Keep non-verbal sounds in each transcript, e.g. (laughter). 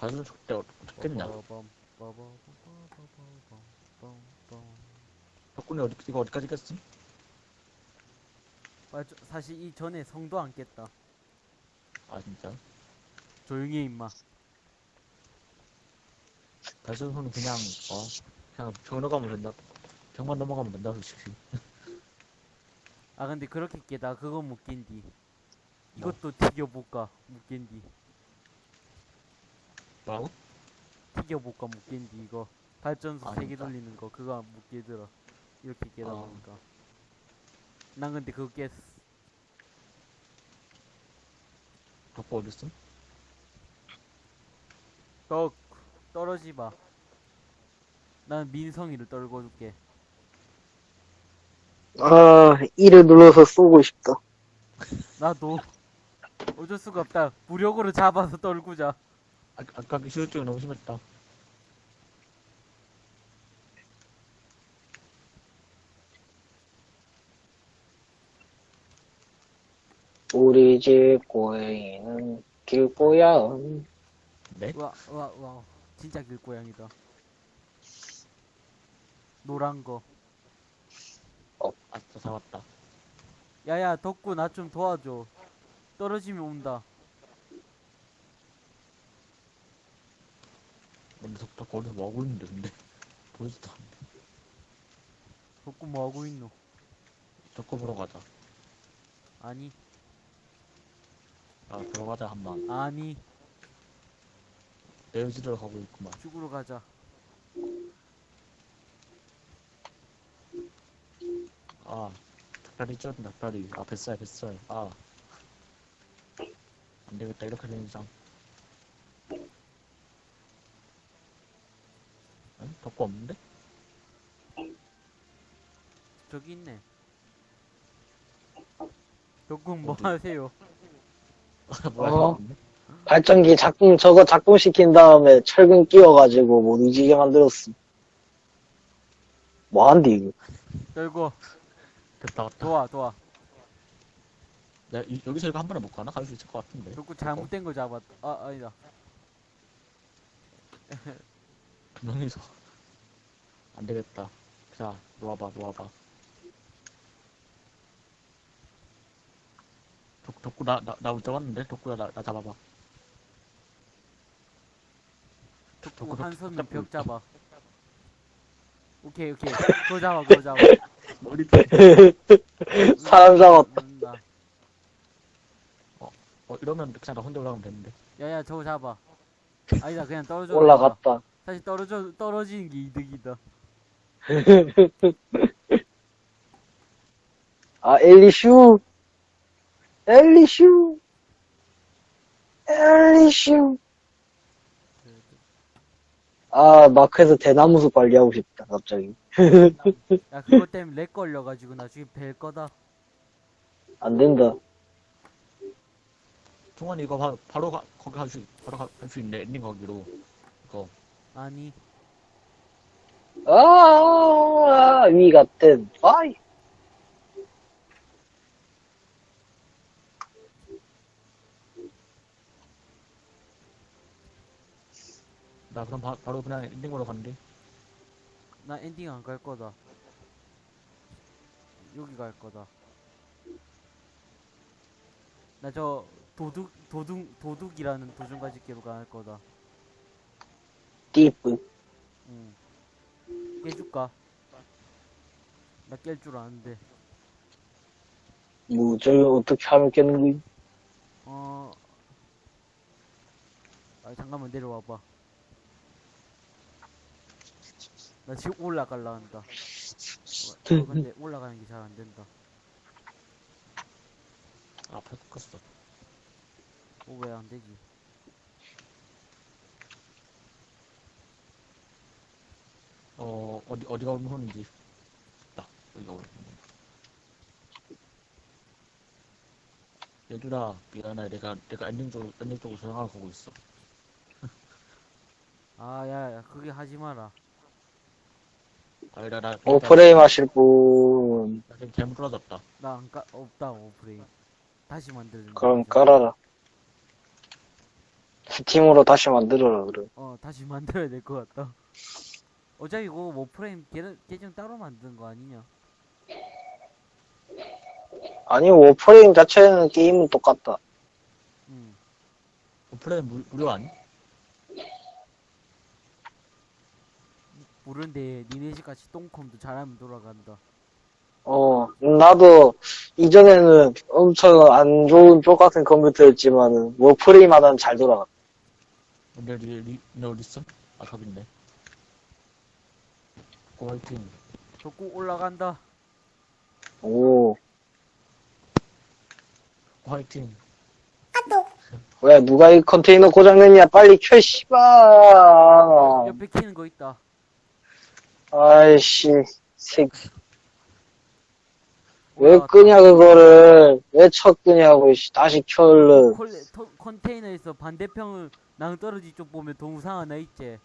다른 속대 어떻겠냐? 덕분에 어디, 이거 어디까지 깼음? 아, 저, 사실 이 전에 성도 안 깼다. 아, 진짜? 조용히 해, 임마. 다른 손은 그냥, 어, 그냥 병 넘어가면 된다. 병만 넘어가면 된다, 솔직히. 아, 근데 그렇게 깨다 그거 못 깬디. 뭐? 이것도 튀겨볼까? 못 깬디. 뭐라고? 튀겨볼까? 못 깬디, 이거. 발전소 아, 세개 진짜? 돌리는 거. 그거 못 깨더라. 이렇게 깨다 아. 보니까. 난 근데 그거 깼어. 덕구 어딨음? 떡, 떨어지 마. 난 민성이를 떨궈 줄게. 아, 이를 눌러서 쏘고 싶다. 나도. 어쩔 수가 없다. 무력으로 잡아서 떨구자. 아, 아까 그 시술증이 너무 심했다. 우리 집 고양이는 길고양. 네? 와, 와, 와. 진짜 길고양이다. 노란 거. 아싸, 잡았다. 야야, 덕구 나 좀 도와줘. 떨어지면 온다. 근데 덕, 덕구 어디서 뭐 하고 있는데, 근데. 않네. 덕구 뭐 하고 있노? 덕구 보러 가자. 아니, 아, 들어가자, 한 번. 아니. 내유지를 가고 있구만. 죽으러 가자. 아, 닭다리 쪄, 닭다리. 아, 뱃살, 뱃살. 아. 안 되겠다, 이렇게 되는 이상. 응? 덕구 없는데? 저기 있네. 덕구 뭐 어디? 하세요? (laughs) 뭐야, 어? 없네? 발전기 작동, 저거 작동시킨 다음에 철근 끼워가지고 못 움직이게 만들었음. 뭐한디, 이거? 떨고 됐다, 왔다. 도와 도와. 야, 이- 여기서 이거 한 번에 못 가나? 갈 수 있을 것 같은데. 덕구 잘못된 거 잡았. 아 아니다. (laughs) 두 명이서. 안 되겠다. 자, 놓아봐, 놓아봐. 덕, 덕구, 나, 나, 나 왔는데? 덕구야, 나, 나 잡아봐. 덕구 덕구, 한 덕구, 손으로 덕구. 벽 잡아. 오케이 오케이. 그거 잡아 그거 잡아. (laughs) 머리, 사람 잡았다. 음, 나. 어, 이러면 그냥 나 혼자 올라가면 되는데. 야야 저거 잡아. 아니다 그냥 떨어져. 올라갔다. 사실 떨어져 떨어지는 게 이득이다. (laughs) 아, 엘리슈. 엘리슈. 엘리슈. 아, 마크에서 대나무 숲 관리하고 싶다, 갑자기. 야 그것 때문에 렉 걸려가지고 나중에 뵐 거다. 안 된다. 동환이 이거 바, 바로 가, 거기 갈 수, 바로 갈 수 있네. 엔딩 거기로. 이거. 아니 아, 위 같은, 아이. 나 그럼 바, 바로 그냥 엔딩 으로 간대. 나 엔딩 안 갈 거다. 여기 갈 거다. 나 저 도둑 도둑 도둑이라는 도중가지기로 갈 거다. 띠뿌. 응. 깨줄까? 나 깰 줄 아는데. 뭐, 저기 어떻게 하면 깨는 거야? 어. 아 잠깐만 내려와봐. 나 지금 올라갈라 한다. 어, 어, 근데 (laughs) 올라가는 게 잘 안 된다. 아, 팔 꺾었어. 어, 왜 안 되지? 어, 어디, 어디가 오른손인지. 나, 여기가 오른손. 얘들아, 미안해. 내가, 내가 엔딩 쪽, 엔딩 쪽으로 전화가고 있어. 아, 야, 야, 그게 하지 마라. 아니라, 나, 오프레임 하실 분, 나 지금 잘못 떨어졌다. 나 안 까, 없다, 오프레임. 다시 만들자. 그럼 깔아라. D팀으로 다시 만들어라, 그래. 어 다시 (laughs) 만들어야 될 것 같다 어차피 그거 뭐 프레임 계- 계정 따로 만든 거 아니냐 아니, 워프레임 자체는 게임은 똑같다. 응 플레이 무, 무료 아니? 모르는데 니네 집 같이 똥컴도 잘하면 돌아간다 어, 나도 이전에는 엄청 안 좋은 쪽 같은 컴퓨터였지만은 워프레임 하다는 잘 돌아가. 근데 리, 리, 너 리슨? 아, 저긴데. 고 화이팅. 덕구 올라간다 오, 고 화이팅. 왜 누가 이 컨테이너 고장냈냐? 빨리 켜, 씨발. 옆에 키는 거 있다 아이씨, 새, 왜. 끄냐 그거를? 왜첫 끄냐고? 씨. 다시 켜 얼른. 콜레, 토, 컨테이너에서 반대편을 낭 떨어지 쪽 보면 동상 하나 있지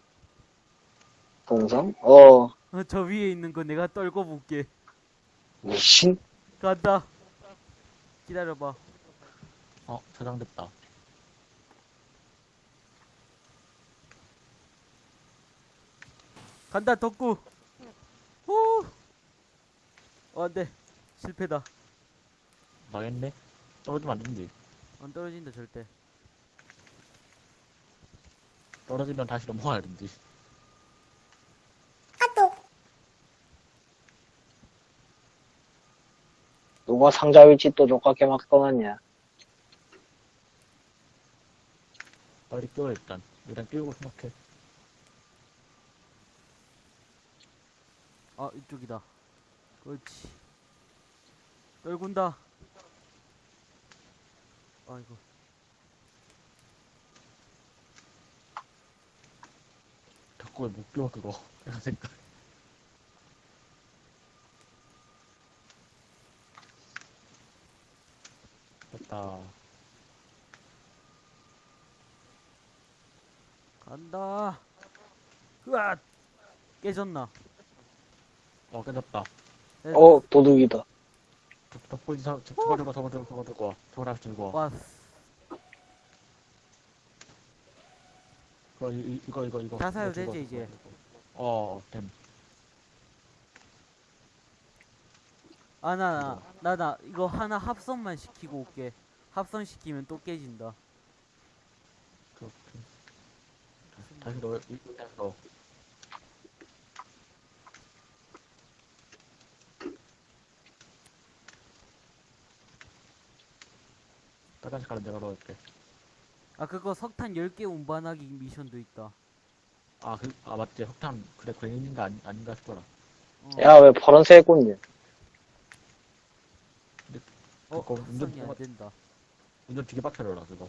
동상? 어, 어, 저 위에 있는 거 내가 떨고 볼게 미친. 간다 기다려봐 어, 저장됐다. 간다 덕구 후 어, 안 돼 실패다 망했네? 떨어지면 안 된대. 안 떨어진다 절대 떨어지면 다시 넘어가야 된대. 누가 상자 위치 또 족같게 막 떠났냐? 빨리 끼워, 일단. 일단 끼우고 생각해. 아 이쪽이다 그렇지 떨군다 아이고 자꾸 왜못 끼워, 그거. (laughs) 이런 생각. 됐다. 간다 으아 깨졌나 어, 깨졌다. 어, 도둑이다. 저, 저, 저거 들고, 저거 들고, 저거 들고 와. 저거 다시 들고 와. 와 이거, 이- 이거, 이거, 이거. 다 사야 되지, 와, 이제? 이거. 어, 됨. 아나 나 나 이거 하나 합선만 시키고 올게 합선시키면 또 깨진다 그렇게. 다시 넣어, 이- 다시 넣어. 빨간 색깔은 내가 넣을게. 아 그거 석탄 10개 운반하기 미션도 있다 아, 그, 아, 맞지. 석탄, 그래, 괜히인가 아니, 아닌가 싶더라. 어, 야, 왜 파란색 꽃냐? 어 그거 운전 안 된다 운전 되게 빡쳐라, 그거.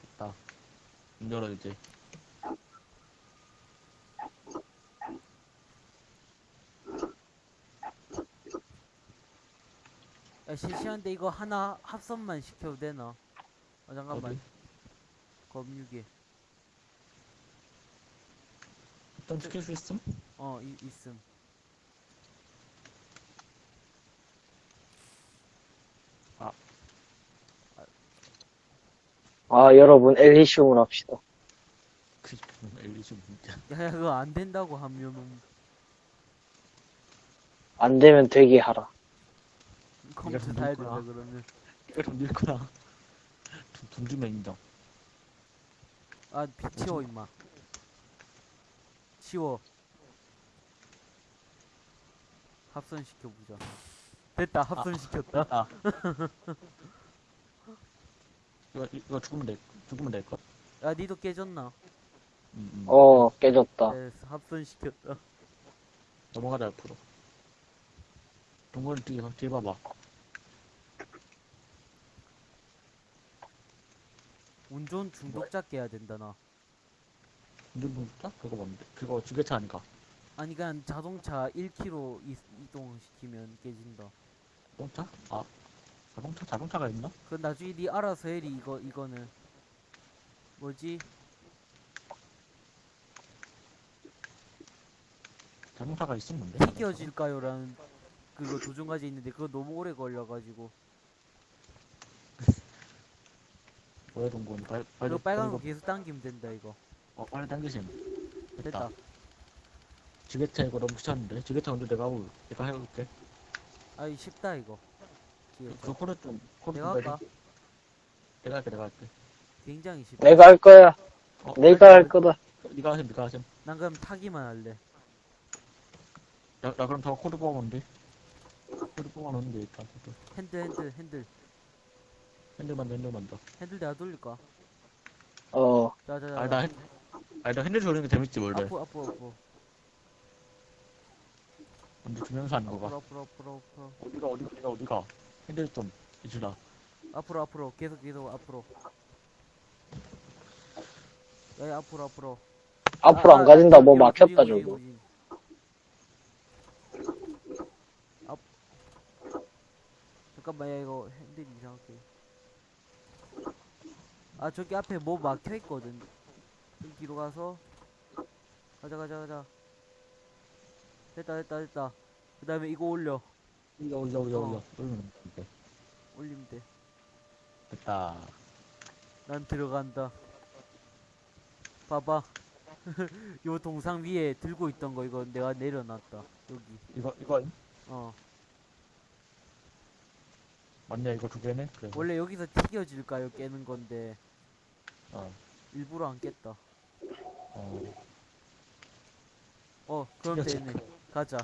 됐다. 문 열어, 이제. 야 실시한데 이거 하나 합선만 시켜도 되나 아 잠깐만 어디? 검유기 일단 시킬 수 있음? 어 이, 있음 아, 여러분, 엘리시움을 합시다. 그, 엘리시 문제. 야, 야 그거 안 된다고 하면은 안 되면 되게 하라. 컴퓨터 좀 사야. 된다 그러면 이거 좀 늙구나. 돈, 돈 주면 인정. 아 비- 치워 임마 치워 합선시켜보자 됐다 합선시켰다 아. (laughs) 이거, 이거 죽으면 될, 죽으면 될 것. 야 니도 깨졌나 음, 음. 어, 깨졌다. 됐어 합선시켰다 넘어가자, 옆으로. 동굴 뒤에, 뒤에 봐봐. 운전 중독자 깨야 된다 나 운전 동자? 그거 뭔데? 그거 주계차 아닌가? 아니 그냥 자동차 1km 이, 이동시키면 깨진다 자동차? 아, 자동차? 자동차가 있나? 그 나중에 니 알아서 해리 이거 이거는. 뭐지? 자동차가 있었는데? 튀겨질까요라는 그거 도중까지 있는데 그거 너무 오래 걸려가지고. (laughs) 뭐야 동건 빨리 빨리 이거 빨간 거 계속 당기면 된다 이거. 어 빨리 당기심 됐다. 지게차 이거 너무 귀찮은데? 지게차 먼저 내가 하고 내가 해볼게. 아이 쉽다 이거. 그 뒤에서 코드 좀 코드 내가 좀 할까? 내리- 내가 할게 내가 할게. 굉장히 쉽다. 내가 할 거야. 어, 내가 할 거다. 네가 하셈 네가 하셈. 난 그럼 타기만 할래. 나, 나 그럼 더 코드 뽑아놓으면 돼? 코드 뽑아놓으면 돼 일단. 핸들 핸들 핸들. 핸들만 더 핸들만 더 핸들 내가 돌릴까? 어, 자자자. 아니 나 핸, 아니 나 핸들 돌리는 게 재밌지 원래. 앞으로 앞으로 앞으로 먼저 주면서 하는 거가. 앞으로 앞으로 앞으로 앞으로 어디가 어디가 어디가 어디가 핸들 좀 이주라 앞으로 앞으로. 계속 계속 앞으로. 야 앞으로 앞으로. 앞으로 아, 안 아, 가진다. 뭐 막혔다, 저거. 앞. 잠깐만 야 이거 핸들이 이상하게. 아 저기 앞에 뭐 막혀 있거든. 좀 뒤로 가서. 가자 가자 가자. 됐다 됐다 됐다. 그 다음에 이거 올려. 올려 올려 올려 어. 올려. 돼 올리면 돼 됐다 난 들어간다. 봐봐. (laughs) 요 동상 위에 들고 있던 거 이거 내가 내려놨다. 여기. 이거 이거 어. 맞냐 이거 두 개네 그래 원래 여기서 튀겨질까요? 깨는 건데 어, 일부러 안 깼다. 어. 어, 그럼 튀겨질 되네. 가자.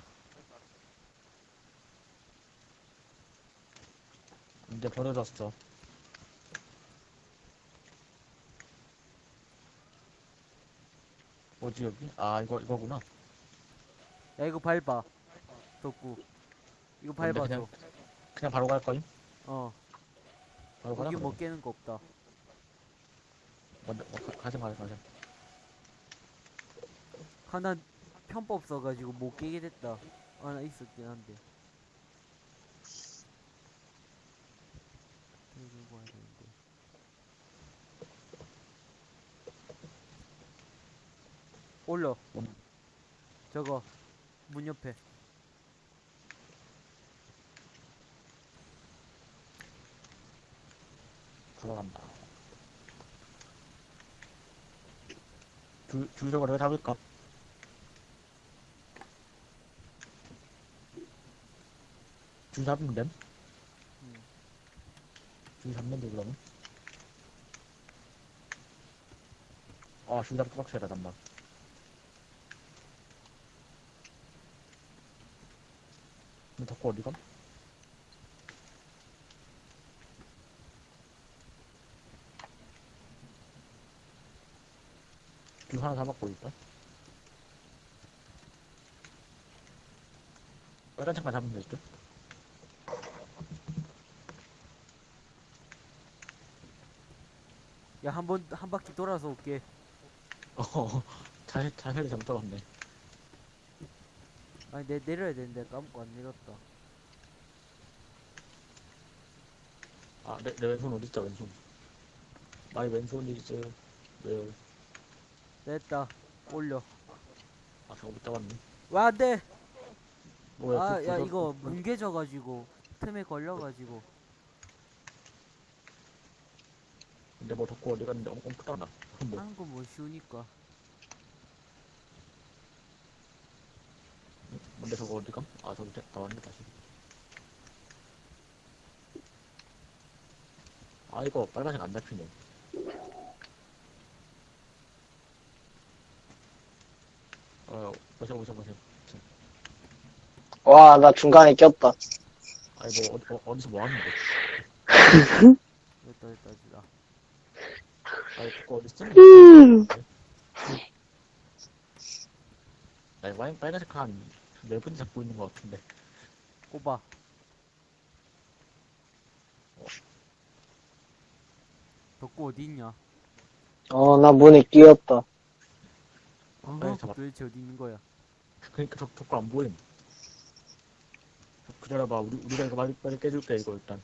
이제 버려졌어 뭐지 여기? 아 이거 이거구나 야 이거 밟아. 덕구. 이거 밟아줘. 그냥- 그냥 바로 갈 거임? 어. 바로 가라 여기 뭐 그러면. 깨는 거 없다. 먼저 어, 가- 가자 가자 가자 하나 편법 써가지고 못 깨게 됐다. 하나 있었긴 한데. 들고 와야 되는데. 올려. 뭔- 저거 문 옆에. 들어간다 줄, 줄 저거 내가 잡을까? 줄 잡으면 됨? 음. 줄돼 그러면 아줄 잡기 빡세다 잠만 근데 덕후 어디가? 줄 하나 잡았고 일단 빨간 창만 잡으면 될 듯? 야, 한 번, 한 바퀴 돌아서 올게. (laughs) 어, 자세, 자세를 잘못 잡았네. 아니, 내, 내려야 되는데 까먹고 안 내렸다. 아, 내, 내 왼손 어딨죠, 왼손. 나의 왼손이 이제, 왜, 됐다. 올려. 아, 저거 못 잡았네. 와, 안 돼! 뭐야, 아, 그- 야, 이거 그- 뭉개져가지고, 틈에 걸려가지고. 근데 뭐 덕후 어디 갔는데 엄청 크다 나. (laughs) 뭐, 하는 건뭐 쉬우니까. 근데 저거 어디 감? 아, 저기 돼- 나왔네, 다시. 아, 이거 빨간색 안 잡히네. 어, 보셔, 보셔, 보셔. 와, 나 중간에 꼈다. 아니, 뭐, 어디, 어, 어디서 뭐 하는데? 됐다, 됐다, 됐다. 아니, 그거 어디 쓰는 음. 아니, 와인 빨간색 한, 네 분이 잡고 있는 것 같은데. 꼽아. 덕구 어디 있냐? 어, 나 문에 끼었다. 어, 잡아. 도대체 어디 있는 거야? 그니까 저, 저거 안 보임. 저- 기다려봐, 우리, 우리가 이거 빨리, 빨리 깨줄게, 이거 일단.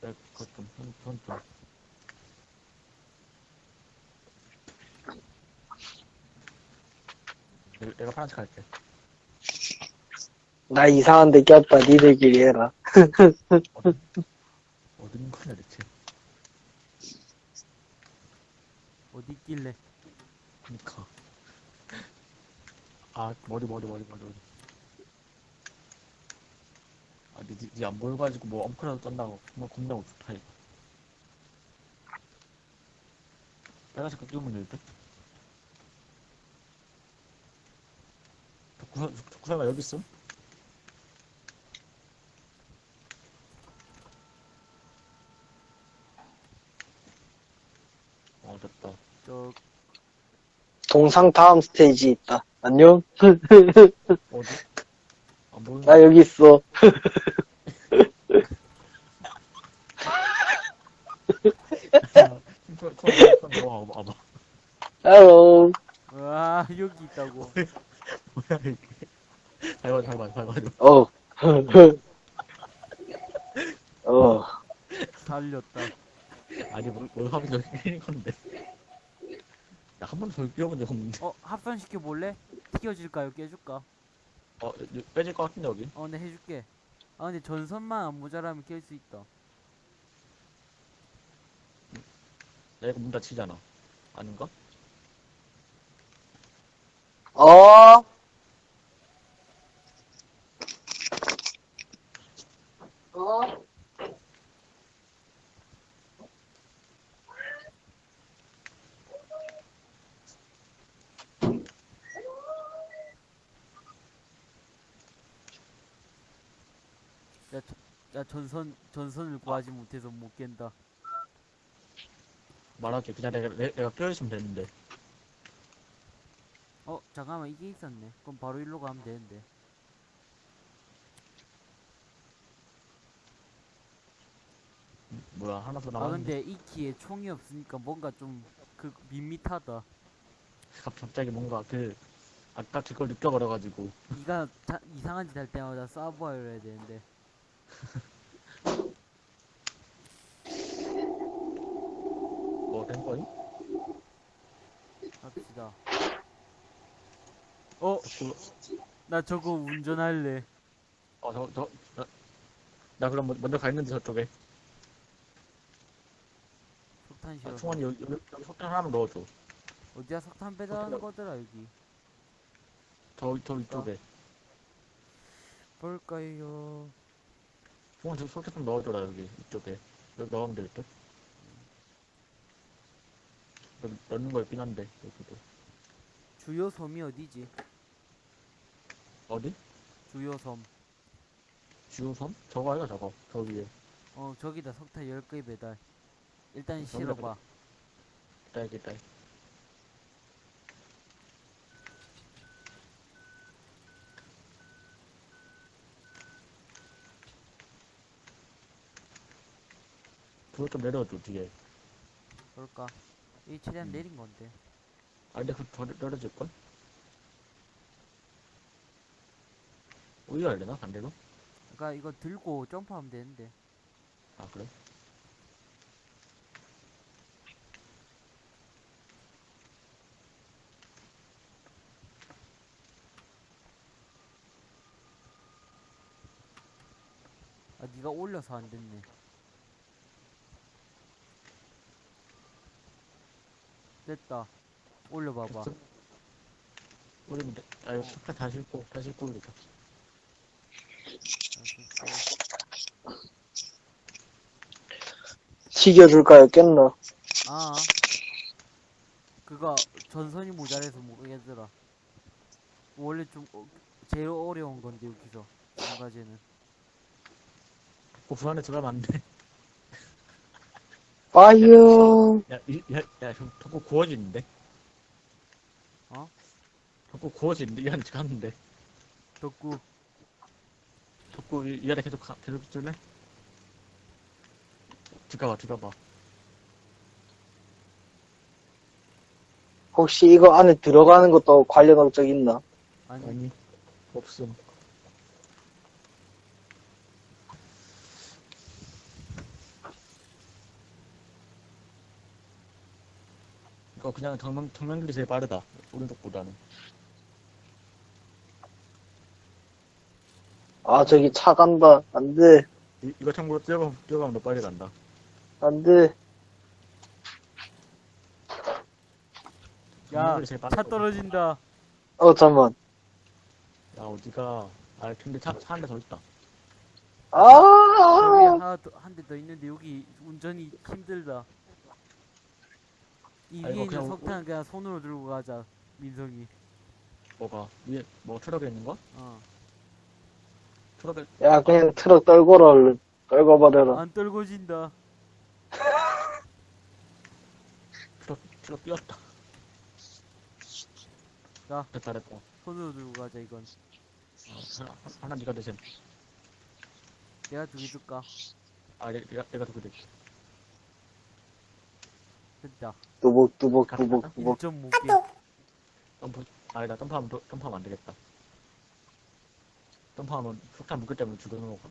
내, 그것 좀, 손, 손 좀. 내- 내가 파란색 할게. 나 이상한 데 꼈다. 니들끼리 해라. (laughs) 어딘 거냐, 대체. 어디 있길래? 그니까. 아, 머리, 머리, 머리, 머리, 머리. 아, 니, 니, 니안 보여가지고 뭐 엉클라도 짠다고. 정말 겁나고 좋다, 이거. 빨간색 끼우면 될 듯? 구사, 덕구사가 여기 있음? 어, 됐다. 저 동상 다음 스테이지 있다. 안녕? 어디? 안 보이는 나 여기 있어. 아, 와봐. hello. 와 여기 있다고. 뭐야, 이게. 밟아, 밟아, 밟아. 어. 어. 살렸다. 아니, 뭘, 뭘 하면 여기 끼는 건데. 야, 한 번도 저기 끼워본 적 없는데. 어 합산시켜 볼래? 튀겨질까요? 깨줄까? 어, 여- 빼질 것 같은데, 여기? 어, 네 해줄게. 아 근데 전선만 안 모자라면 깰 수 있다. 내가 문 닫히잖아. 아닌가? 어. 어. 전선 전선을 구하지 못해서 못 깬다. 말할게. 그냥 내가, 내, 내가 끼워있으면 되는데. 어 잠깐만 이게 있었네. 그럼 바로 일로 가면 되는데. 음, 뭐야, 하나 더아 남았는데. 근데 이 키에 총이 없으니까 뭔가 좀 그 밋밋하다. 갑- 갑자기 뭔가 그, 아까 그걸 느껴버려가지고. 네가 자, 이상한 짓 할 때마다 쏴보아야 되는데. (laughs) 뭐, 된 거임? 갑시다. 어, 그, 나 저거 운전할래. 어, 저, 저, 나, 나 그럼 먼- 먼저 가 있는데 저쪽에. 석탄 아, 실어. 충원이 여기, 여기, 여기 석탄 하나만 넣어줘. 어디야 석탄 배달하는 거더라 여기. 저, 저 위쪽에. 볼까요? 충원 저 석탄 좀 넣어줘라, 여기. 이쪽에. 여기 넣으면 될 듯? 여기 넣는 거 있긴 한데, 여기도. 주요 섬이 어디지? 어디? 주요 섬. 주유섬? 저거 아이가 저거. 저 위에. 어 저기다 석탄 10개 배달. 일단 저기다 실어봐. 딸기 딸. 그거 좀 내려줘, 뒤에. 그럴까? 이 최대한 음. 내린 건데. 아, 근데 그거 더 내려줄걸? 우리가 할려나? 반대로? 그러니까 이거 들고 점프하면 되는데. 아, 그래? 아 네가 올려서 안 됐네. 됐다. 올려봐봐. 됐어? 돼. 아, 이거 석탄 다 싣고, 다 싣고 우리가. 튀겨줄까요? 깼나? 아. 그거 전선이 모자라서 모르겠더라. 원래 좀 어, 제일 어려운 건데 여기서 한 가지는. 고수 안에 들어가면 안 돼. (laughs) 파이어. 야, 이, 야, 야, 저, 덕구 구워지는데? 어? 덕구 구워지는데? 이 안에 들어갔는데? 덕구 덕구 이, 이 안에 계속 가, 계속 있을래? 들어가봐, 들어가봐. 혹시 이거 안에 들어가는 것도 관련한 적 있나? 아니 아니, 없음. 이거 그냥 정면, 정면 길이 제일 빠르다. 오른쪽보다는. 아, 저기 차 간다. 안 돼. 이, 이거 참고로 뛰어가면, 뛰어가면 너 빨리 간다. 안 돼. 야, 이분들이 제일 빠른 차 거거든. 떨어진다. 어, 잠만. 야, 어디가. 아, 근데 차, 차 한 대 더 있다. 여기 아! 하나 한 대 더 있는데 여기 운전이 힘들다. 이 아, 위에 이거 있는 그냥 석탄 그냥 손으로 들고 가자. 민성이. 뭐가? 위에, 뭐, 트럭에 있는 거? 어. 트럭에, 야, 그냥 트럭 떨궈라, 얼른. 떨궈버려라. 안 떨궈진다. 트럭, 트럭 뛰었다. 자. 됐다, 됐다. 어, 손으로 들고 가자 이건. 하나, 하나 니가 대신. 내가 두개 줄까? 아, 내, 내가, 내가 두개 대. 됐다. 뚜벅, 뚜벅, 뚜벅, 뚜벅. 1.5개. 점프, 아니다, 점프하면, 더- 점프하면 안 되겠다. 점프하면 석탄 묶기 때문에 죽어는 거고.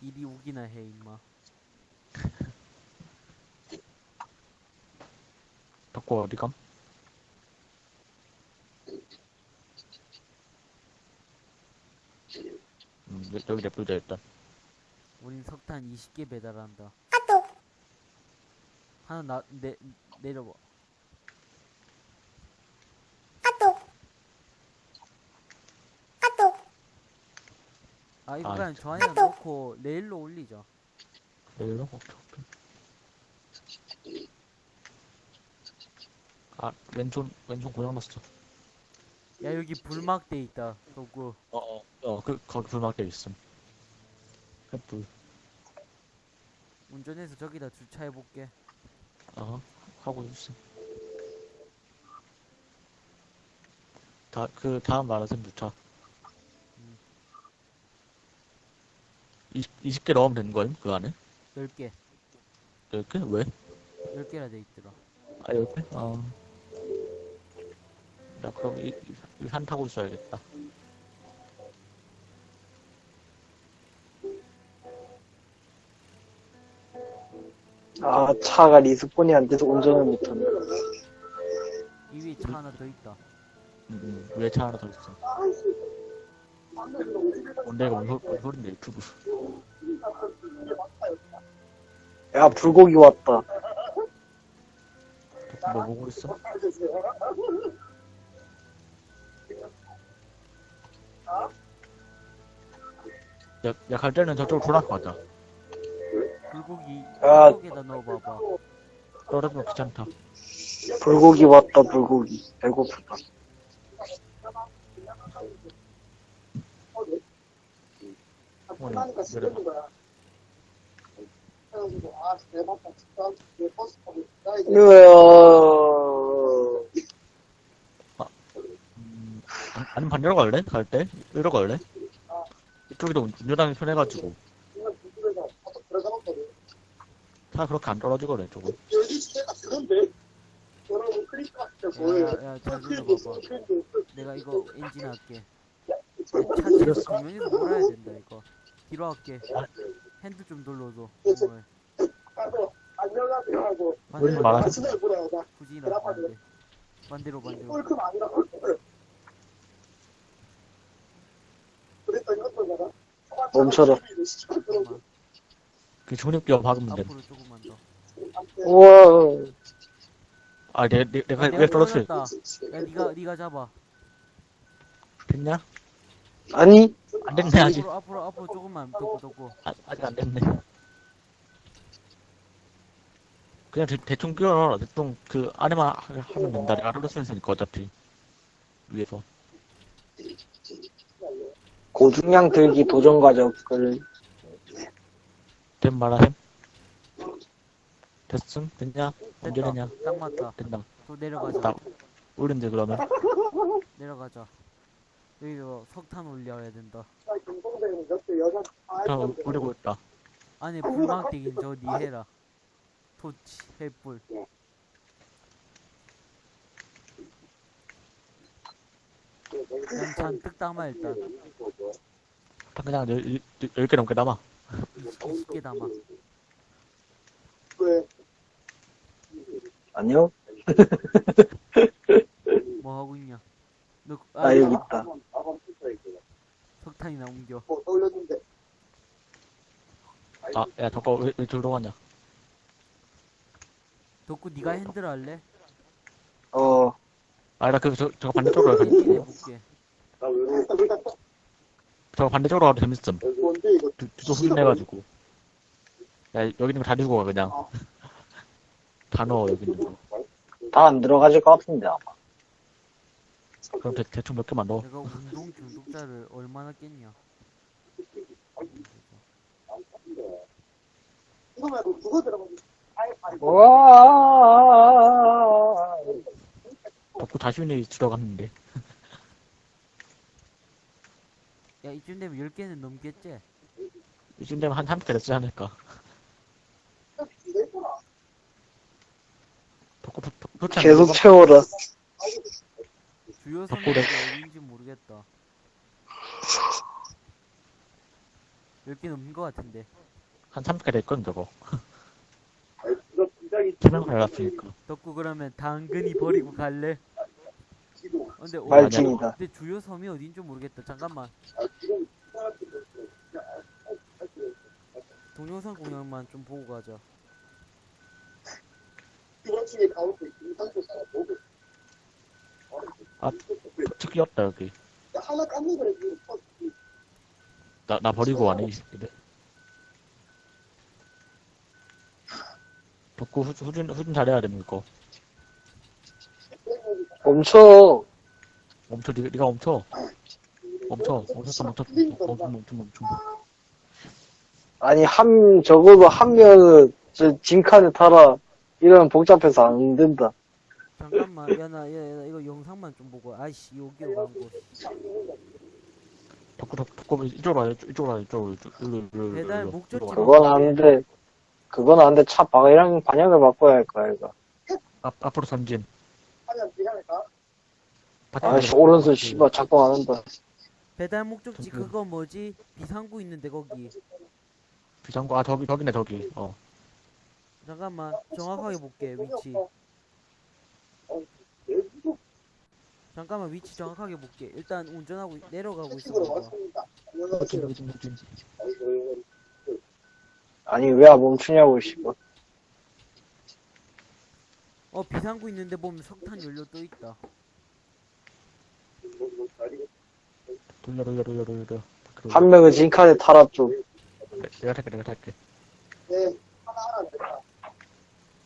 일이 오기나 해 임마. (laughs) 덕구 어디 감? 음, 여- 여기 냅두자 일단. 우린 석탄 20개 배달한다. 하나 나, 내, 내려봐. 아, 이거 아, 그냥 저 안에 넣고 레일로 올리자. 내일로? 오케이, 오케이. 아, 왼손, 왼손 고장났어. 야, 여기 불막돼 있다. 도구. 어, 어, 어, 그, 거기 불막대 있음. 햇불. 운전해서 저기다 주차해볼게. 어, 하고 있음. 다, 그, 다음 마라톤 주차. 20, 20 개 넣으면 되는 거임? 그 안에? 10개. 10개? 왜? 10개나 돼 있더라. 아, 10개? 어. 나 그럼 이, 이, 이 산 타고 있어야겠다. 아, 차가 리스폰이 안 돼서 운전을 못한다. 이 위에 차 하나 더 있다. 음, 음, 위에 차 하나 더 있어. 뭔데, 이거 뭔, 소- 뭔 소린데, 유튜브. 야, 불고기 왔다. 뭐 보고 있어? 야, 야, 갈 때는 저쪽으로 돌아서 가자. 불고기, 아. 속에다 넣어봐봐. 떨어지면 귀찮다. 불고기 왔다, 불고기. 배고프다. 어머니, 내려봐. 으아. 음, 아- 아니면 반대로 갈래? 갈 때? 이리로 갈래? 이쪽에도 운전하기 편해가지고. 차 그렇게 안 떨어지거든, 조금. 야, 야, 잘 눌러봐봐. 내가 이거 엔진 할게. 차 뒤에서 정면에서 몰아야 된다, 이거. 뒤로 할게. 핸드 좀 돌려줘. 정말. 우리 말하지. 굳이 나쁜데. 반대로, 반대로. 멈춰라. 잠깐만. 그 존입기어 박으면 돼. 앞으로 조금만 더. 우와. 아, 내, 내, 내가 아, 왜 떨어뜨려? 야, 니가, 니가 잡아. 됐냐? 아니, 안 됐네, 아직. 앞으로, 앞으로, 앞으로 조금만. 덮고, 덮고. 아, 아직 안 됐네. 그냥 대, 대충 끼워넣어라. 대충 그 안에만 하- 하면 된다. 내가 알아서 쓸 테니까 어차피. 위에서. 고중량 들기 도전 과정을. 된 말하셈? 됐음? 됐냐? 언제 됐다. 되냐? 딱 맞다. 된다. 또 내려가자. 나, 우린데 그러면? 내려가자. 여기서 석탄 올려야 된다. 저 올리고 있다. 안에 불막대긴 저 니 해라. 토치, 횃불. 난 잔뜩 담아 일단. 딱 그냥 열, 열, 열 개 넘게 남아. 20개 담아. 아니요? 뭐 하고 있냐? 너, 나 여기 있다. 석탄이나 옮겨. 아, 야, 저거 왜, 왜 들어 가냐? 덕구 네가 핸들 할래? 어, 아니다, 그, 저, 저거 반대쪽으로 가야 돼. 해볼게. 저거 반대쪽으로 가도 재밌음. 두, 두쪽 흑인해가지고. 야, 여기 있는 거 다 들고 가, 그냥. 다 넣어, 여기 있는 거. 다 안 들어가질 것 같은데, 아마. 그럼 대, 대충 몇 개만 넣어. 내가 운동 중독자를 얼마나 깼냐? 와 덕구 자신이 들어갔는데. 야 이쯤 되면 10개는 넘겠지? 이쯤 되면 한 30개 됐지 않을까. 도- 도대체 안 계속? 채워라. 주요 덕구래. 선물이 어딘지 모르겠다. 10개 넘는 것 같은데. 한 30개 됐거든, 저거. 투명 갈랐으니까. 덕구 그러면 당근이 버리고 갈래? 근데, 어, 말중이다. 근데 주요 섬이 어딘지 모르겠다. 잠깐만. 동영상 공연만 좀 보고 가자. 특이었다, 여기. 나, 나 버리고 가네, 이 새끼들. 덕구 후, 후진, 후진 잘해야 됩니다, 이거. 멈춰. 멈춰, 니, 니가 멈춰. 멈춰, 멈췄어, 멈췄어, 멈춰, 멈춰, 멈춰. 아니, 한, 적어도 한 명은, 저, 진칸에 타라. 이러면 복잡해서 안 된다. 잠깐만. 야, 나, 야, 야, 나 이거 영상만 좀 보고. 아이씨, 여기 광고. 덕구, 덕구, 이쪽으로 와, 이쪽- 이쪽으로 와, 이쪽으로, 이쪽으로, 이리로, 이리로, 배달 목적지 이리로 와. 그건 안 돼. 그건 안 돼. 차 방향, 방향을 바꿔야 할 거야, 이거. 앞, 앞으로 전진. 아이씨, 오른손 씨발 작동 안 한다. 배달 목적지 저기. 그거 뭐지? 비상구 있는데 거기. 비상구, 아, 저기, 저기네, 저기. 어. 잠깐만. 정확하게 볼게. 위치. 잠깐만 위치 정확하게 볼게. 일단 운전하고 있- 내려가고 있어. 아니, 왜안 멈추냐고, 씨발. 어 비상구 있는데 보면 석탄 연료 또 있다. 돌려, 돌려, 돌려, 돌려. 돌려. 한 명은 진칸에 타라, 좀. 내- 내가 탈게, 내가 탈게.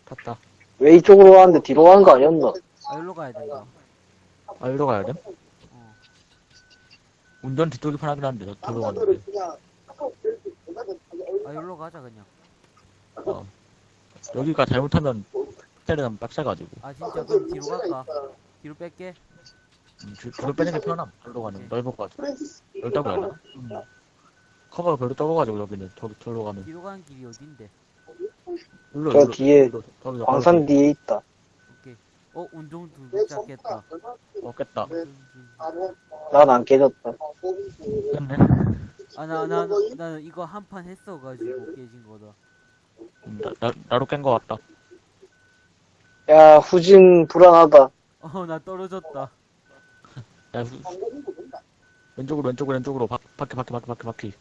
탔다. 왜 이쪽으로 가는데 뒤로 가는 거 아니었나? 아 일로 가야 된다. 아, 이리로 가야 돼? 어. 운전 뒤쪽이 편하긴 한데, 저, 저로 가는데. 아 일로 가자 그냥. 어. 여기가 잘못하면, 때리면 빡세가지고. 아 진짜 그럼 뒤로 갈까? 뒤로 뺄게. 음, 줄- 줄을 빼는 게 편함. 절로 가는, 넓어가지고. 넓다고 해야 되나? 음. 커버가 별로 적어가지고, 여기는. 저기, 절로 가면. 뒤로 가는 길이 어딘데? 일로, 저 일로, 뒤에 일로, 저기, 광산 뒤에 있다. 오케이. 어 운동 깼다. 어, 깼다. 난 안 깨졌다. 깼네. 아나나 나는 이거 한 판 했어가지고 깨진 거다. 음, 나, 나, 나로 깬 거 같다. 야, 후진 불안하다. 어 나 떨어졌다. 야, 후- 왼쪽으로, 왼쪽으로, 왼쪽으로. 바, 바퀴, 바퀴, 바퀴, 바퀴, 바퀴.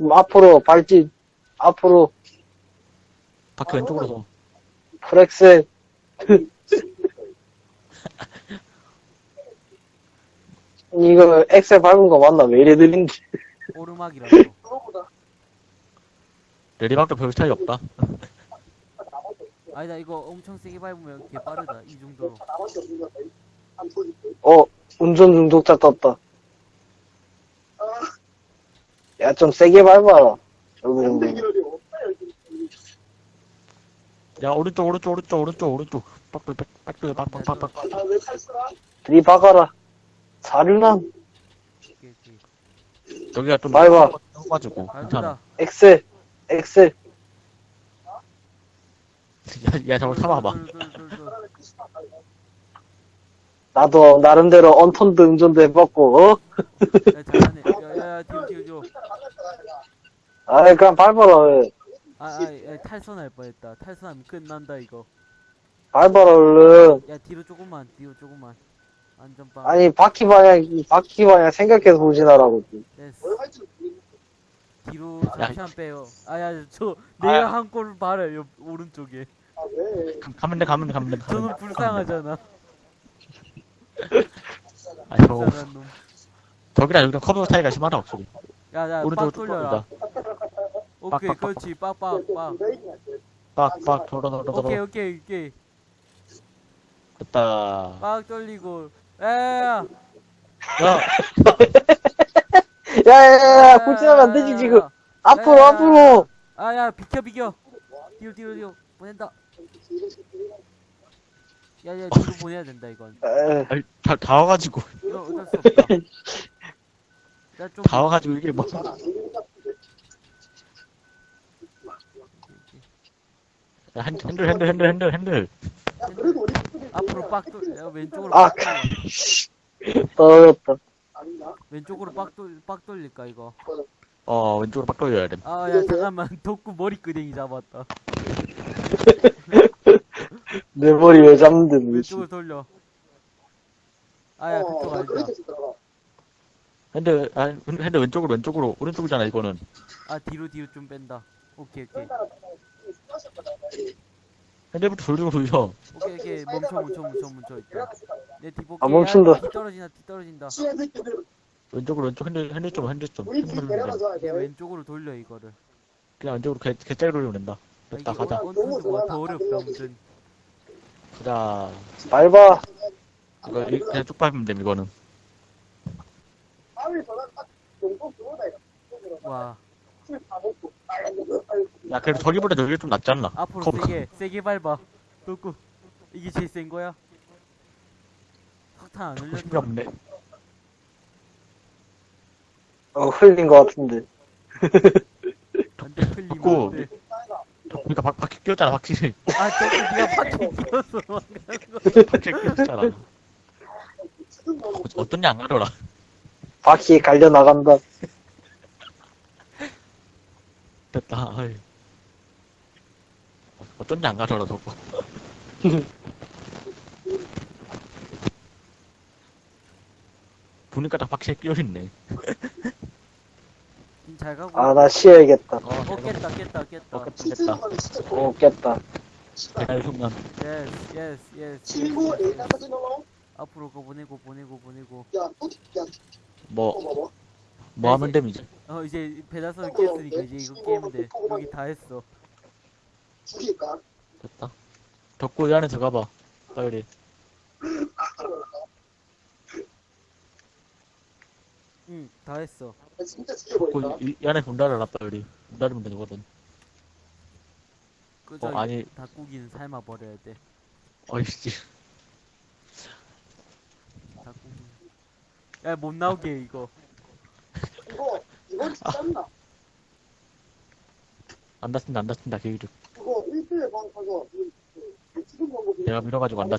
음, 앞으로 발짓. 앞으로 바퀴 왼쪽으로 서. 프렉셀. (laughs) 이거 엑셀 밟은 거 맞나? 왜 이래 느린지. 오르막이라서. (laughs) 내리막도 별 차이 없다. 아니다 이거 엄청 세게 밟으면 개 빠르다 이 정도로. 어, 운전 중독자 떴다. 야, 좀 세게 밟아라. 저기 정도. 야, 오른쪽, 오른쪽, 오른쪽, 오른쪽, 오른쪽. 빡빡, 빡빡, 빡빡, 빡빡. 사륜함. 오케이 오케이. 여기가 좀 밟아. 가지고 괜찮아. 엑셀. 엑셀. 야, 야, 저거 참아봐. 나도 나름대로 Unturned 운전도 해봤고, 어? 야 잘하네. 야야야 뒤로 뒤로 뒤로. 아이, 그냥 밟아라. 왜. 아, 아, 야, 탈선할 뻔했다. 탈선하면 끝난다 이거. 밟아라, 얼른. 야 뒤로 조금만, 뒤로 조금만. 안전빵. 아니, 바퀴 방향, 이 바퀴 방향 생각해서 후진하라고. 됐어. 뒤로 잠시만 빼요. 아야 저 내가 아. 한 골을 봐라 옆 오른쪽에. 가- 가면 돼, 가면 돼, 가면 돼. 가면 저는 돼. 불쌍하잖아. (laughs) 아, 저거, 불쌍한 놈. 저기랑 여기랑 커브 차이가 심하다, 확실히. 야야 빡 오른쪽으로 돌려라. 쭉 오케이 빡, 빡, 그렇지 빡빡 빡. 빡, 빡, 돌아, 돌아, 돌아. 오케이 오케이 오케이. 됐다. 빡 돌리고. 에야. (laughs) 야, 야, 야, 야, 야, 후진하면 안 되지, 지금. 앞으로, 야. 앞으로. 아야 비켜 비켜. 뒤로 뒤로 뒤로 보낸다. 야야 뒤로 보내야 된다 이건. 에, 아니, 다, 다 와가지고, 이거 어쩔 수 없다. 나좀 (laughs) 다 와가지고 이게 뭐. 야, 핸- 핸들, 핸들, 핸들, 핸들, 핸들. 앞으로 빡 돌. 야, 왼쪽으로 아, 빡 돌려. (laughs) 떨어졌다. 왼쪽으로 빡 돌, 빡 돌릴까 이거. 어, 왼쪽으로 빡 돌려야 돼. 아 야 잠깐만 (laughs) 덕구 머리끄댕이 잡았다. (laughs) 내 머리 왜 잡는데. 왼쪽으로 돌려. 아 야 그쪽 알자. 핸들, 아, 핸들 왼쪽으로, 왼쪽으로, 오른쪽이잖아, 이거는. 아 뒤로 뒤로 좀 뺀다. 오케이 오케이. 핸들부터 돌리고 돌려. 오케이 오케이 멈춰 멈춰 멈춰 멈춰 있다. 내 뒤볼게. 아, 멈춘다. 야, 뒤 떨어진다 뒤 떨어진다. 왼쪽으로, 왼쪽, 핸들, 핸들 좀, 핸들 좀. 핸들 돼. 그냥 왼쪽으로 돌려 이거를. 그냥 왼쪽으로 개, 개짜리 돌리면 된다. 아, 됐다, 가자. 컨트롤가 더 어렵다 무슨. 가자. 밟아. 이거, 이- 그냥 쭉 밟으면 됨, 이거는. 와 야, 그래도 저기보다 저기가 좀 낫지 않나? 앞으로 커브. 세게 세게 밟아. 덕구 이게 제일 센 거야? 석탄 안 힘이 흘렸나? 없네. 어, 흘린 것 같은데. 안돼 흘리면 덕구. 안돼. 그러니까 바, 바퀴 끼웠잖아, 바퀴. 아 덕구 니가 바퀴 (laughs) 끼웠어. 바퀴 끼웠잖아. (laughs) 어, 어떤 양 가려라. 바퀴에 갈려 나간다. 됐다, 아이. 어떤 양 가려라, 저거. 보니까 다 바퀴에 끼어있네. 잘 가고. 아, 나 쉬어야겠다. 어, 어 깼다 깼다 깼다. 어, 깼다. 오, 깼다. 대갈 순간. 예스 예스 예스. 친구 예스. 내가 가져놓어. 앞으로 거 보내고 보내고 보내고. 야, 또, 야, 뭐. 뭐 하면 됨, 이제. 어 이제 배달선 깼으니까 이제 이거 깨면 돼. 여기 다 했어. 죽일까? 됐다. 덕구 이 안에 들어가봐. 빨리. 응다 했어. 진짜 덕구 죽여버릴까? 이, 이 안에 문 닫아라, 빨리. 문 닫으면 되거든. 그저 어, 아니, 닭고기는 삶아 버려야 돼. 어이씨. 닭고기. 야못 나오게 이거. 안 닫힌다, 안 닫힌다, 계기를. 그거 일주일에 방 가서, 이- 그, 지금 방법이. 내가 밀어가지고 안뭐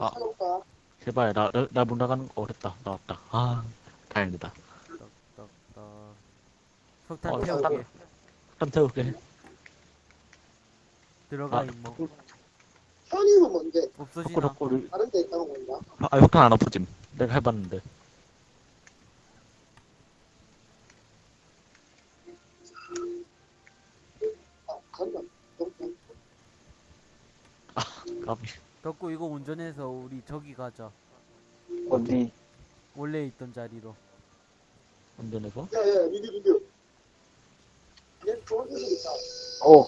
아. 제발, 나, 나, 나 문 나가는 거 어렵다. 나왔다. 아, 다행이다. 딱딱. 석탄 어, 태우게. 석탄. 태울게. 들어가 아, 임모. 현임은 뭔데? 없어지나? 다른 데 있다는 건가? 아, 석탄 안 엎어짐. 내가 해봤는데. 아, 간다. 너무 까비. 덕구 이거 운전해서 우리 저기 가자. 어디? 원래 있던 자리로. 운전해서. 야, 야, 민규, 민규. 얘 좋은 소식 있다. 오,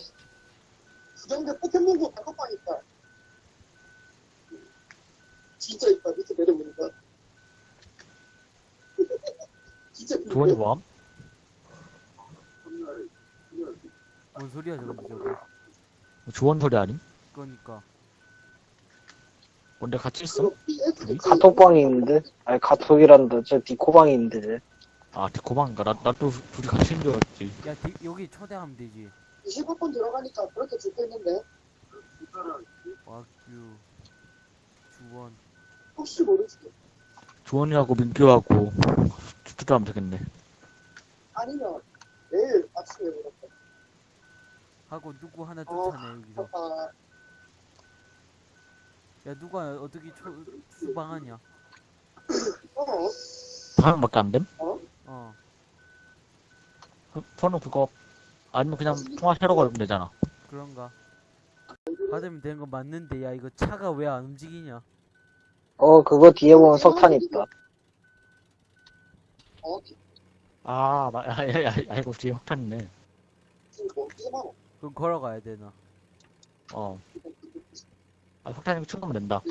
수정대 포켓몬고 단톡방 있다. 진짜 있다. 밑에 내려보니까. (laughs) 진짜 조원이 뭐함? 뭔 소리야 저거 저거. 조원 소리 아님? 그러니까. 뭔데 같이 있어? 카톡방이 있는데? 아니, 카톡이란다. 저 디코방이 있는데, 쟤. 아, 데코방인가? 나, 나도 둘이 같이 있는 줄 알았지. 야 디, 여기 초대하면 되지. 20번 들어가니까 그렇게 줄거 있는데 와규 주원. 혹시 모르지 조원이하고 민규하고 투투하면 되겠네. 아니면 내일 아침에 보냈다 하고 누구 하나 쫓아내 여기서. 아, 야 누가 어떻게 초, 수방하냐? 어? 한 명밖에 안 됨? 어? 그- 저는 그거 아니면 그냥 통화하러 걸면 되잖아. 그런가? 받으면 되는 거 맞는데 야 이거 차가 왜 안 움직이냐 어, 그거 뒤에 보면 석탄 있다. 어? 아, 나, 아, 야, 야, 아이고, 뒤에 석탄 있네. 말어? 그럼 걸어가야 되나 어. 아, 석탄이면 충분하면 된다.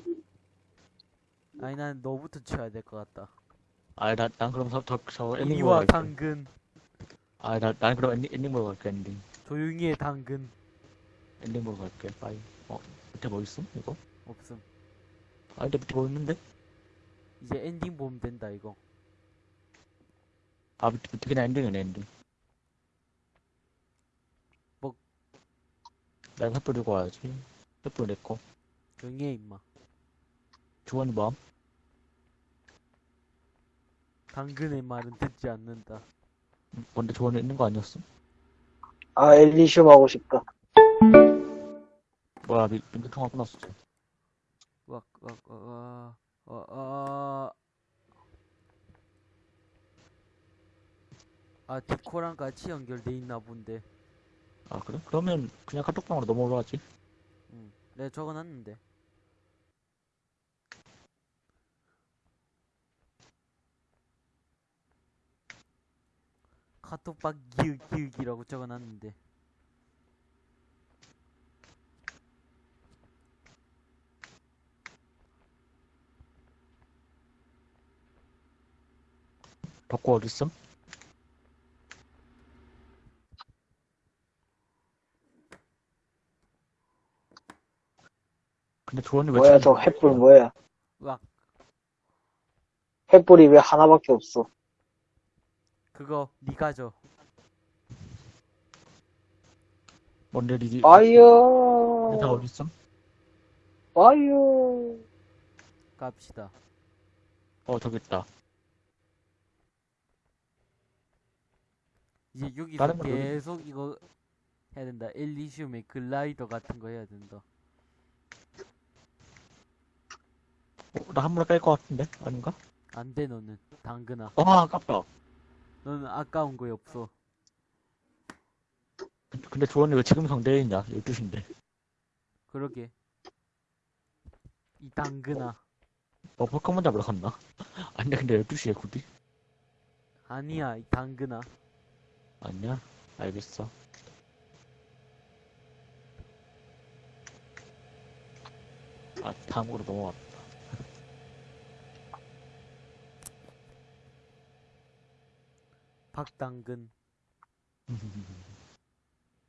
아니 난 너부터 치워야 될 것 같다 아, 나, 난 그럼 저, 저, 저 엔딩 보러 이와 갈게. 당근 아, 나, 난 그럼 엔딩, 엔딩 보러 갈게, 엔딩. 조용히 해 당근 엔딩 보러 갈게, 빠이. 어, 밑에 뭐 있음, 이거? 없음 아, 근데 밑에 뭐 있는데? 이제 엔딩 보면 된다 이거 아, 밑에, 밑에 그냥 엔딩이네, 엔딩. 뭐? 내가 횃불 들고 와야지. 횃불 내 거. 조용히 해 임마 주원이 뭐? 당근의 말은 듣지 않는다 뭔데 주원이 있는 거 아니었어? 아, 엘리슘 하고 싶다. 뭐야, 미, 민트 통화 끊었어. 왁, 왁, 어, 어, 어, 어. 아, 디코랑 같이 연결돼 있나 본데. 아, 그래? 그러면 그냥 카톡방으로 넘어가지. 응. 내가 적어놨는데. 카톡방 기윽 기윽이라고 적어놨는데. 덕구 어딨음? 근데 주원이 왜 뭐야, 저 횃불 뭐야. 왁, 횃불이 왜 하나밖에 없어. 그거 니가 줘. 뭔데 ready fire! 다 어딨음? fire! 갑시다. 어 저기 있다 이제 여기서 다른 건 어디- 계속 이거 해야 된다. 엘리시움의 글라이더 같은 거 해야 된다. 어, 나 한물 뺄것 같은데? 아닌가? 안 돼, 너는. 당근아. 아 아깝다 너는 아까운 거에 없어. 근데 주원이 왜 지금 성대에 있냐 12시인데 그러게. 이 당근아. 뭐 포켓몬 잡으러 갔나? (laughs) 아니 근데 12시에 굳이? 아니야, 이 당근아. 아니야? 알겠어 아 다음으로 넘어갔다 (laughs) 박당근. (laughs)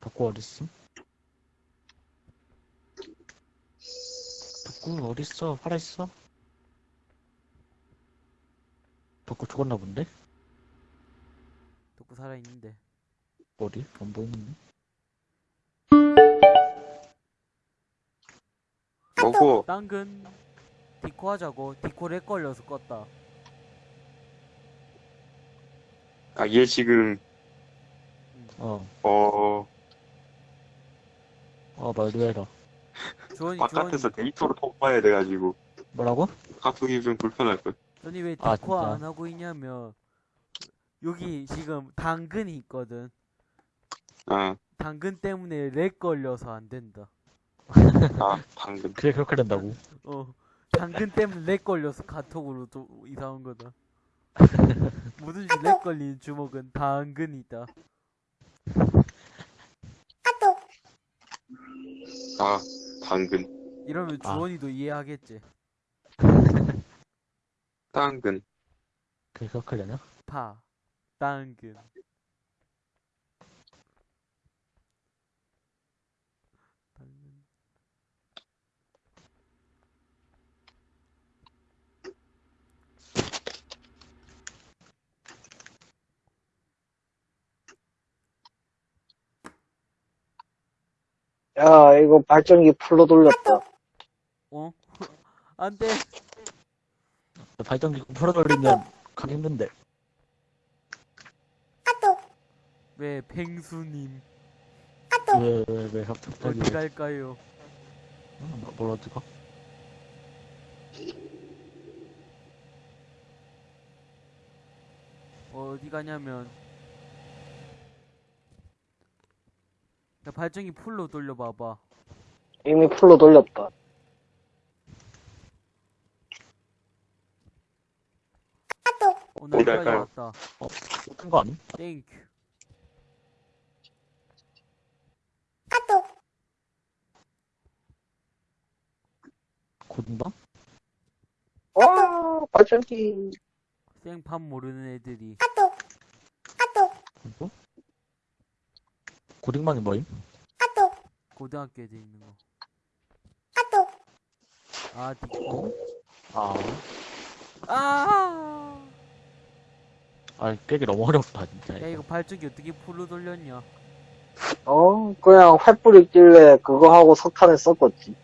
덕구 어딨음? 덕구 어딨어? 살아있어? 덕구 죽었나 본데? 듣고 살아있는데. 어디? 안 보이는데? 뭐고 당근. 디코 하자고. 디코 렉 걸려서 껐다. 아 얘 지금 어, 어 어 말도 해라 주원이. 바깥에서 데이터로 통과해야 돼가지고 뭐라고? 카톡이 좀 불편할 걸. 전이 왜 아, 디코 진짜? 안 하고 있냐면 여기 지금 당근이 있거든. 아, 당근 때문에 렉 걸려서 안 된다. 아 방금 그래 그렇게 된다고 어. 당근 때문에 렉 걸려서 카톡으로 좀 이상한 거다. 뭐든지 렉 걸리는 주먹은 당근이다. 아 당근 이러면 아. 주원이도 이해하겠지. 당근 그래 그렇게 되냐? 파, 당근. 당근. 야, 이거 발전기 풀로 돌렸다. 어? (laughs) 안 돼. 발전기 풀어 돌리면 가기 힘든데 왜 펭수님. 왜, 왜, 왜, 갑자기, 어디 갈까요? 응, 뭐- 뭘 어디 가? 어디 가냐면 야 발전기 풀로 돌려봐봐 이미 풀로 돌렸다. 어나 어디 여기까지 갈까요? 왔다 큰거 아니? 땡큐 고등방? 와, 발전기. 생판 모르는 애들이 그리고? 고등방이 뭐임? 고등학교 애들 있는 거 아, 디코. 아, 아! 아, 깨기 너무 어렵다, 진짜. 야, 이거 발전기 어떻게 풀로 돌렸냐? 어, 그냥 횃불 있길래 그거 하고 석탄을 썼겠지.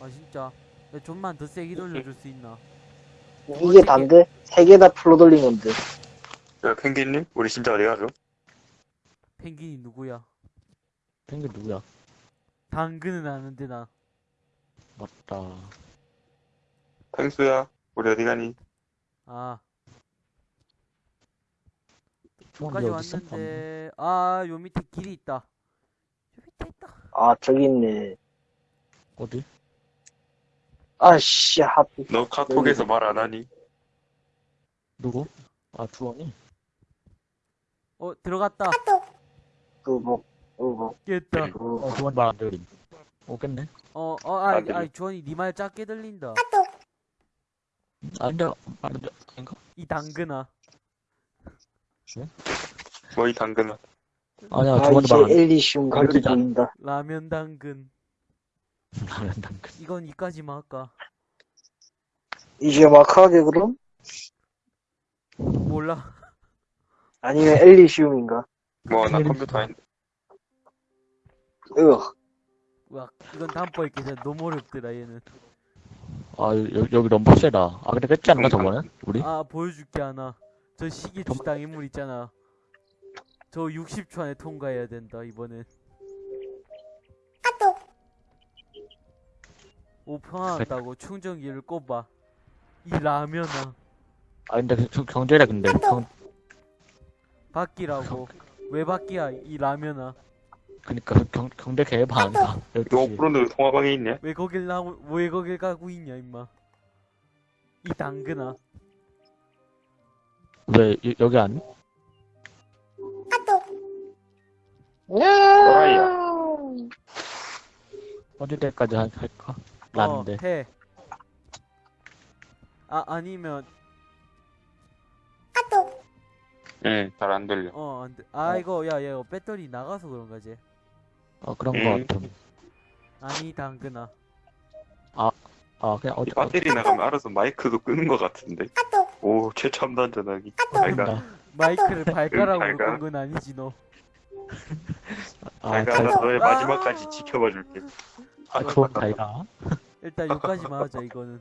아, 진짜. 야, 좀만 더 세게 돌려줄 수 있나? 이게 단데? 세 개 다 풀로 돌린 건데. 야, 펭귄님? 우리 진짜 어디 가죠? 펭귄이 누구야? 펭귄 누구야? 당근은 아는데, 나. 맞다. 펭수야, 우리 어디 가니? 아, 여기까지 있어? 왔는데, 아, 요 밑에 길이 있다. 요 밑에 있다. 아, 저기 있네. 어디? 아씨, 하필. 너 카톡에서 말 안 하니? 누구? 아, 주원이? 어, 들어갔다. 그거, 그거, 깼다. 그거. 어, 주원이 말안 들림. 오겠네? 어, 어, 아. 아, 주원이 니 말 작게 들린다. 아닌데, 아닌데, 아닌가? 이 당근아. 뭐이 당근아. 아니야, 아, 주원이 이제 말 안, 엘리시움 안 각이 들리지 않- 보인다. 라면 당근. 라면 당근. 이건 이까지만 할까? 이제 마크하게 그럼? 몰라. 아니면 엘리시움인가? 뭐, 나 컴퓨터 아닌데. 으, 와, 이건 다음번에 깨자. 너무 어렵더라, 얘는. 아, 여기, 여기 너무 빡세다. 아, 근데 깼지 않나, 저번에? 우리? 아, 보여줄게 하나. 저 시계 주당 인물 있잖아. 저 60초 안에 통과해야 된다, 이번엔. 오, 평화났다고 충전기를 꼽아. 이 라면아. 아, 근데 그- 저 경제래, 근데. 경, 바뀌라고. 왜 바뀌야, 이 라면아. 그니까, 그 경, 경제 개발 아니다. 너 12시. 프로는 통화방에 있냐? 왜 거길 나, 왜 거길 가고 있냐, 임마. 이 당근아. 왜, 여, 여기 아니? 또라이야. 어디 때까지 할- 할까? 라는데. 어, 해. 아, 아니면, 응, 잘안 들려. 어, 안 돼. 아, 이거, 야, 야, 이거 배터리 나가서 그런 거지. 어, 그런 음. 거 같음. 아니, 당근아. 아, 그냥 어디, 이 배터리 나가면 알아서 마이크도 끄는 것 같은데. 오, 최첨단 전화기. 잘가. 어딘가. 마이크를 발가락으로 잘 가. 끈건 아니지, 너. 아, 나 너의 마지막까지 지켜봐 줄게. 아, 그건 잘가. 일단 여기까지만 하자, 이거는.